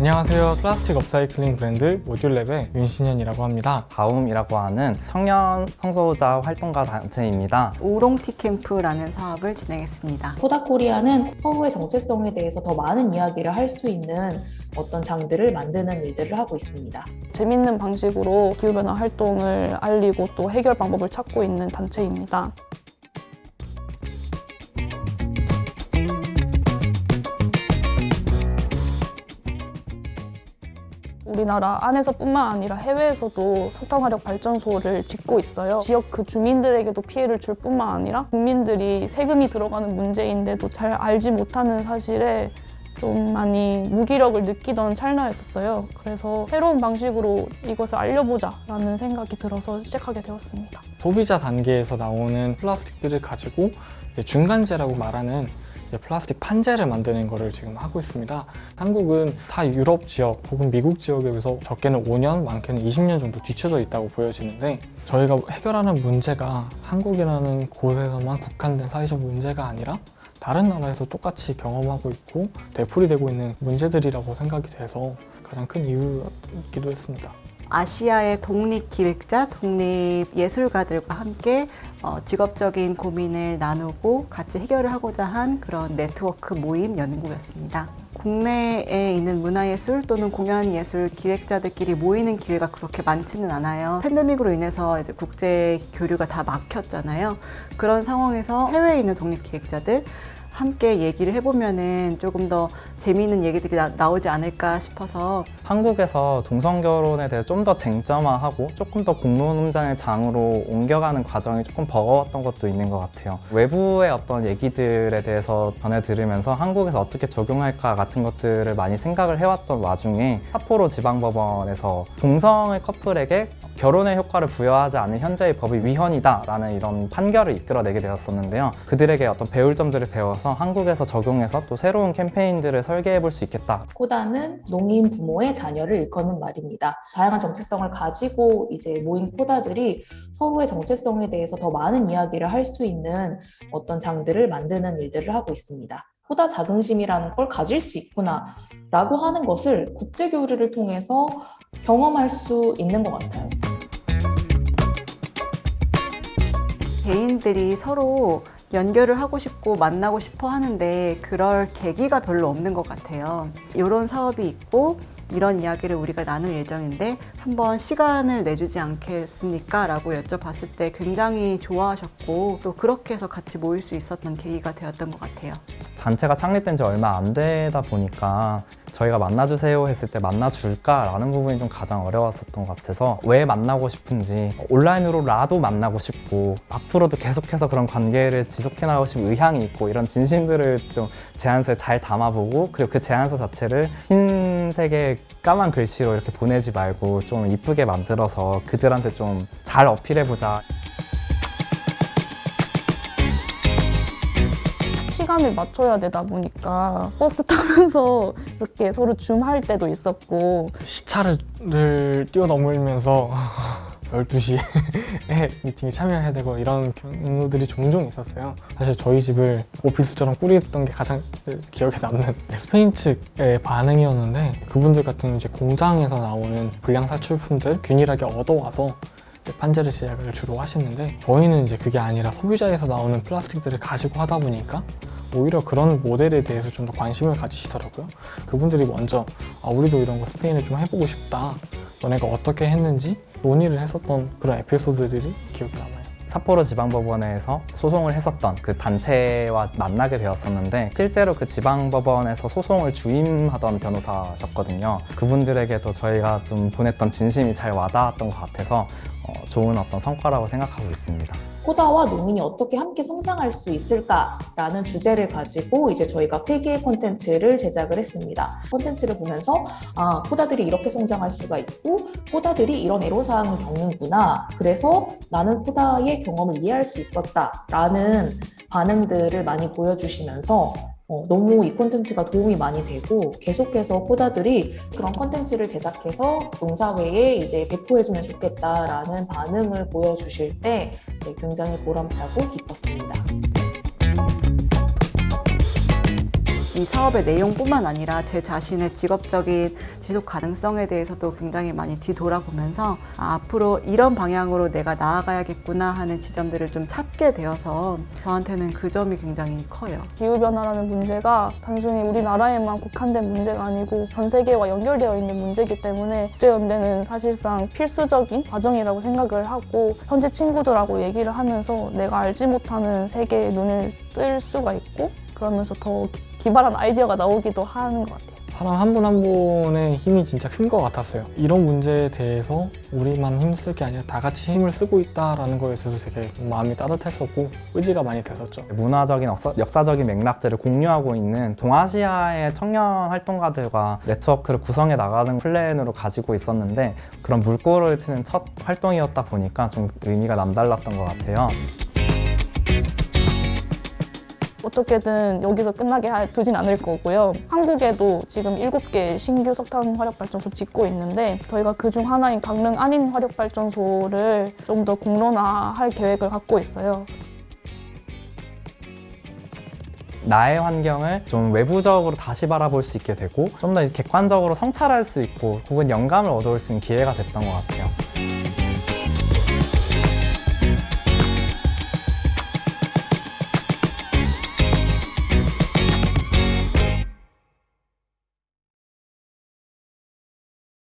안녕하세요. 플라스틱 업사이클링 브랜드 모듈랩의 윤신현이라고 합니다. 다움이라고 하는 청년 성소수자 활동가 단체입니다. 우롱티 캠프라는 사업을 진행했습니다. 코다코리아는 서구의 정체성에 대해서 더 많은 이야기를 할 수 있는 어떤 장들을 만드는 일들을 하고 있습니다. 재밌는 방식으로 기후변화 활동을 알리고 또 해결 방법을 찾고 있는 단체입니다. 우리나라 안에서뿐만 아니라 해외에서도 석탄화력 발전소를 짓고 있어요. 지역 그 주민들에게도 피해를 줄 뿐만 아니라 국민들이 세금이 들어가는 문제인데도 잘 알지 못하는 사실에 좀 많이 무기력을 느끼던 찰나였었어요. 그래서 새로운 방식으로 이것을 알려보자 라는 생각이 들어서 시작하게 되었습니다. 소비자 단계에서 나오는 플라스틱들을 가지고 중간재라고 말하는 플라스틱 판재를 만드는 거를 지금 하고 있습니다. 한국은 타 유럽 지역 혹은 미국 지역에 비해서 적게는 5년, 많게는 20년 정도 뒤쳐져 있다고 보여지는데 저희가 해결하는 문제가 한국이라는 곳에서만 국한된 사회적 문제가 아니라 다른 나라에서 똑같이 경험하고 있고 되풀이되고 있는 문제들이라고 생각이 돼서 가장 큰 이유이기도 했습니다. 아시아의 독립기획자, 독립예술가들과 함께 어, 직업적인 고민을 나누고 같이 해결을 하고자 한 그런 네트워크 모임 연구였습니다. 국내에 있는 문화예술 또는 공연예술 기획자들끼리 모이는 기회가 그렇게 많지는 않아요. 팬데믹으로 인해서 이제 국제 교류가 다 막혔잖아요. 그런 상황에서 해외에 있는 독립기획자들 함께 얘기를 해보면은 조금 더 재미있는 얘기들이 나, 오지 않을까 싶어서 한국에서 동성 결혼에 대해 좀 더 쟁점화하고 조금 더 공론훈장의 장으로 옮겨가는 과정이 조금 버거웠던 것도 있는 것 같아요. 외부의 어떤 얘기들에 대해서 전해 들으면서 한국에서 어떻게 적용할까 같은 것들을 많이 생각을 해왔던 와중에 삿포로 지방법원에서 동성의 커플에게 결혼의 효과를 부여하지 않는 현재의 법이 위헌이다 라는 이런 판결을 이끌어내게 되었었는데요. 그들에게 어떤 배울 점들을 배워서 한국에서 적용해서 또 새로운 캠페인들을 설계해 볼 수 있겠다. 코다는 농인 부모의 자녀를 일컫는 말입니다. 다양한 정체성을 가지고 이제 모인 코다들이 서로의 정체성에 대해서 더 많은 이야기를 할 수 있는 어떤 장들을 만드는 일들을 하고 있습니다. 코다 자긍심이라는 걸 가질 수 있구나 라고 하는 것을 국제 교류를 통해서 경험할 수 있는 것 같아요. 개인들이 서로 연결을 하고 싶고 만나고 싶어 하는데 그럴 계기가 별로 없는 것 같아요. 이런 사업이 있고 이런 이야기를 우리가 나눌 예정인데 한번 시간을 내주지 않겠습니까? 라고 여쭤봤을 때 굉장히 좋아하셨고 또 그렇게 해서 같이 모일 수 있었던 계기가 되었던 것 같아요. 단체가 창립된 지 얼마 안 되다 보니까 저희가 만나주세요 했을 때 만나줄까 라는 부분이 좀 가장 어려웠었던 것 같아서 왜 만나고 싶은지 온라인으로라도 만나고 싶고 앞으로도 계속해서 그런 관계를 지속해 나가고 싶은 의향이 있고 이런 진심들을 좀 제안서에 잘 담아보고 그리고 그 제안서 자체를 흰색의 까만 글씨로 이렇게 보내지 말고 좀 이쁘게 만들어서 그들한테 좀 잘 어필해보자 시간을 맞춰야 되다 보니까 버스 타면서 이렇게 서로 줌할 때도 있었고. 시차를 뛰어넘으면서 12시에 미팅에 참여해야 되고 이런 경우들이 종종 있었어요. 사실 저희 집을 오피스처럼 꾸렸던 게 가장 기억에 남는 스페인 측의 반응이었는데 그분들 같은 이제 공장에서 나오는 불량 사출품들 균일하게 얻어와서 판재를 제작을 주로 하시는데 저희는 이제 그게 아니라 소비자에서 나오는 플라스틱들을 가지고 하다 보니까 오히려 그런 모델에 대해서 좀 더 관심을 가지시더라고요. 그분들이 먼저 아, 우리도 이런 거 스페인에 좀 해보고 싶다. 너네가 어떻게 했는지 논의를 했었던 그런 에피소드들이 기억에 남아요. 삿포로 지방법원에서 소송을 했었던 그 단체와 만나게 되었었는데 실제로 그 지방법원에서 소송을 주임하던 변호사셨거든요. 그분들에게도 저희가 좀 보냈던 진심이 잘 와닿았던 것 같아서 어, 좋은 어떤 성과라고 생각하고 있습니다. 코다와 농인이 어떻게 함께 성장할 수 있을까라는 주제를 가지고 이제 저희가 폐기의 콘텐츠를 제작을 했습니다. 콘텐츠를 보면서 아 코다들이 이렇게 성장할 수가 있고 코다들이 이런 애로사항을 겪는구나. 그래서 나는 코다의 경험을 이해할 수 있었다라는 반응들을 많이 보여주시면서 어, 너무 이 콘텐츠가 도움이 많이 되고 계속해서 코다들이 그런 콘텐츠를 제작해서 농사회에 이제 배포해주면 좋겠다라는 반응을 보여주실 때 네, 굉장히 보람차고 기뻤습니다. 이 사업의 내용뿐만 아니라 제 자신의 직업적인 지속 가능성에 대해서도 굉장히 많이 뒤돌아보면서 아, 앞으로 이런 방향으로 내가 나아가야겠구나 하는 지점들을 좀 찾게 되어서 저한테는 그 점이 굉장히 커요. 기후변화라는 문제가 단순히 우리나라에만 국한된 문제가 아니고 전 세계와 연결되어 있는 문제이기 때문에 국제연대는 사실상 필수적인 과정이라고 생각을 하고 현재 친구들하고 얘기를 하면서 내가 알지 못하는 세계에 눈을 뜰 수가 있고 그러면서 더 기발한 아이디어가 나오기도 하는 것 같아요. 사람 한 분 한 분의 힘이 진짜 큰 것 같았어요. 이런 문제에 대해서 우리만 힘쓸 게 아니라 다 같이 힘을 쓰고 있다라는 거에 대해서 되게 마음이 따뜻했었고 의지가 많이 됐었죠. 문화적인 역사, 역사적인 맥락들을 공유하고 있는 동아시아의 청년 활동가들과 네트워크를 구성해 나가는 플랜으로 가지고 있었는데 그런 물꼬를 트는 첫 활동이었다 보니까 좀 의미가 남달랐던 것 같아요. 어떻게든 여기서 끝나게 하- 두진 않을 거고요. 한국에도 지금 7개 신규 석탄 화력 발전소 짓고 있는데 저희가 그중 하나인 강릉 안인 화력 발전소를 좀 더 공론화할 계획을 갖고 있어요. 나의 환경을 좀 외부적으로 다시 바라볼 수 있게 되고 좀 더 객관적으로 성찰할 수 있고 혹은 영감을 얻어올 수 있는 기회가 됐던 것 같아요.